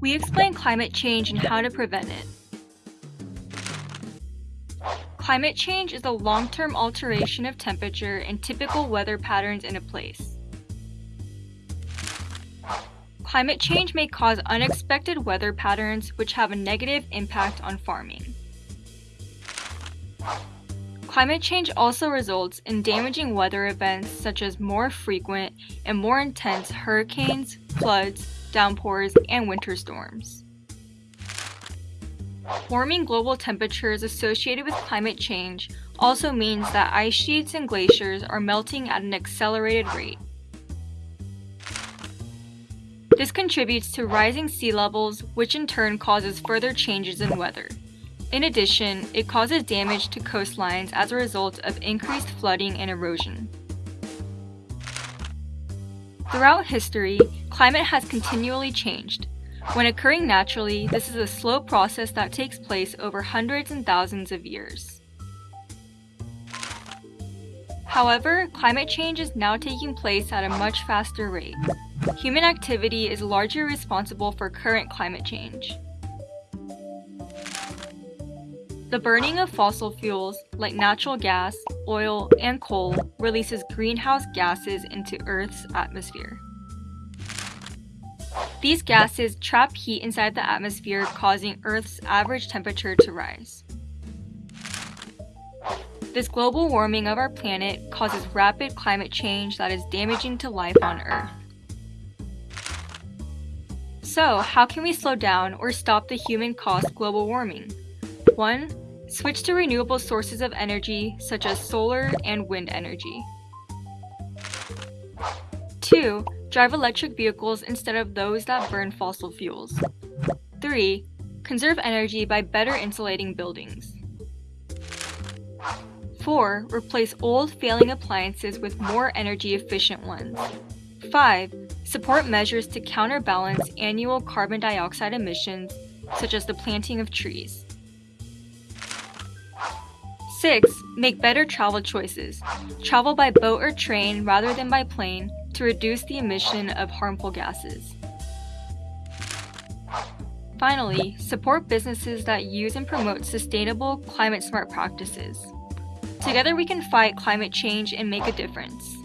We explain climate change and how to prevent it. Climate change is a long-term alteration of temperature and typical weather patterns in a place. Climate change may cause unexpected weather patterns which have a negative impact on farming. Climate change also results in damaging weather events such as more frequent and more intense hurricanes, floods, downpours, and winter storms. Warming global temperatures associated with climate change also means that ice sheets and glaciers are melting at an accelerated rate. This contributes to rising sea levels, which in turn causes further changes in weather. In addition, it causes damage to coastlines as a result of increased flooding and erosion. Throughout history, climate has continually changed. When occurring naturally, this is a slow process that takes place over hundreds and thousands of years. However, climate change is now taking place at a much faster rate. Human activity is largely responsible for current climate change. The burning of fossil fuels, like natural gas, oil, and coal, releases greenhouse gases into Earth's atmosphere. These gases trap heat inside the atmosphere, causing Earth's average temperature to rise. This global warming of our planet causes rapid climate change that is damaging to life on Earth. So, how can we slow down or stop the human-caused global warming? 1. Switch to renewable sources of energy such as solar and wind energy. 2. Drive electric vehicles instead of those that burn fossil fuels. 3. Conserve energy by better insulating buildings. 4. Replace old failing appliances with more energy efficient ones. 5. Support measures to counterbalance annual carbon dioxide emissions, such as the planting of trees. 6. Make better travel choices. Travel by boat or train rather than by plane to reduce the emission of harmful gases. Finally, support businesses that use and promote sustainable, climate-smart practices. Together we can fight climate change and make a difference.